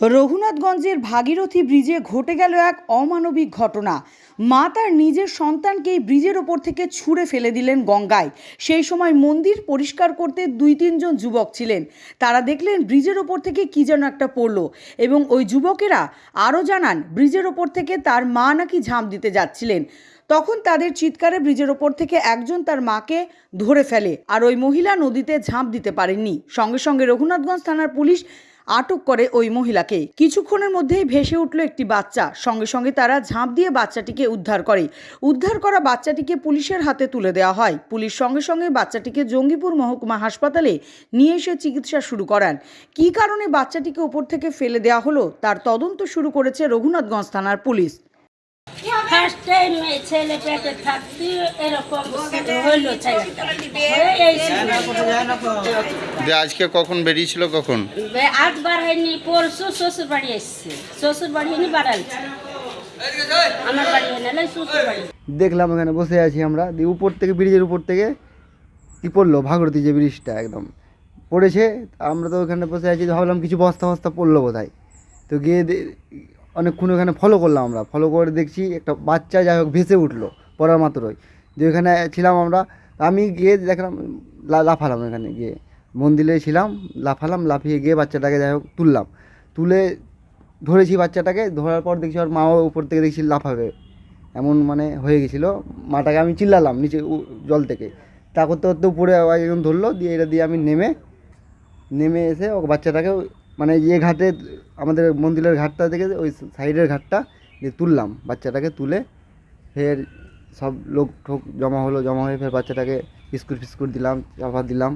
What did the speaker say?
রঘুনাথগঞ্জের ভাগীরথী ব্রিজে ঘটে গেল এক অমানবিক ঘটনা। মা তার নিজের সন্তানকেই ব্রিজের ওপর থেকে ছুঁড়ে ফেলে দিলেন গঙ্গায়। সেই সময় মন্দির পরিষ্কার করতে দুই তিনজন যুবক ছিলেন। তারা দেখলেন ব্রিজের ওপর থেকে কী যেন একটা পড়ল এবং ওই যুবকেরা আরও জানান, ব্রিজের ওপর থেকে তার মা নাকি ঝাঁপ দিতে যাচ্ছিলেন। তখন তাদের চিৎকারে ব্রিজের ওপর থেকে একজন তার মাকে ধরে ফেলে আর ওই মহিলা নদীতে ঝাঁপ দিতে পারেননি। সঙ্গে সঙ্গে রঘুনাথগঞ্জ থানার পুলিশ আটক করে ওই মহিলাকে কিছুক্ষণের মধ্যেই ভেসে উঠল একটি বাচ্চা। সঙ্গে সঙ্গে তারা ঝাঁপ দিয়ে বাচ্চাটিকে উদ্ধার করে। উদ্ধার করা বাচ্চাটিকে পুলিশের হাতে তুলে দেওয়া হয়। পুলিশ সঙ্গে সঙ্গে বাচ্চাটিকে জঙ্গিপুর মহকুমা হাসপাতালে নিয়ে এসে চিকিৎসা শুরু করান। কী কারণে বাচ্চাটিকে উপর থেকে ফেলে দেওয়া হলো, তার তদন্ত শুরু করেছে রঘুনাথগঞ্জ থানার পুলিশ। ছেলে পেটে থাকতে এরকম হইল এই যে আজকে কখন বেরিয়েছিল কখন? আজ বার হয়নি পরশু শ্বশুর বাড়ি এসছে। শ্বশুর বাড়ি হয়নি বাড়াইছে আমার বাড়ি হয় শ্বশুর বাড়ি দেখলাম এখানে বসে আছি আমরা। দিয়ে উপর থেকে ব্রিজের উপর থেকে কি পড়ল? ভাগরতী যে ব্রিজটা একদম। পড়েছে আমরা তো ওখানে বসে আছি ভাবলাম কিছু বস্তা বস্তা পড়ল বোধহয়। তো গিয়ে অনেকক্ষণ ওখানে ফলো করলাম আমরা। ফলো করে দেখছি একটা বাচ্চা যাই হোক ভেসে উঠল পড়ার মাত্রই। যে ওখানে ছিলাম আমরা আমি গিয়ে দেখলাম লাফালাম এখানে গিয়ে। মন্দিরে ছিলাম, লাফালাম, লাফিয়ে গিয়ে বাচ্চাটাকে যাই হোক তুললাম। তুলে ধরেছি বাচ্চাটাকে, ধরার পর দেখছি ওর মাও উপর থেকে দেখছি লাফাবে। এমন মানে হয়ে গেছিল। মাটাকে আমি চিল্লালাম নিচে জল থেকে। তা করতে করতে উপরে একজন ধরলো, দিয়ে এটা দিয়ে আমি নেমে নেমে এসে ও বাচ্চাটাকে মানে যে ঘাটে, আমাদের মন্দিরের ঘাটটা থেকে ওই সাইডের ঘাটটা দিয়ে তুললাম। বাচ্চাটাকে তুলে ফের সব লোক ঠোক জমা হলো জমা হয়ে ফের বাচ্চাটাকে বিস্কুট ফিস্কুট দিলাম চাপা দিলাম।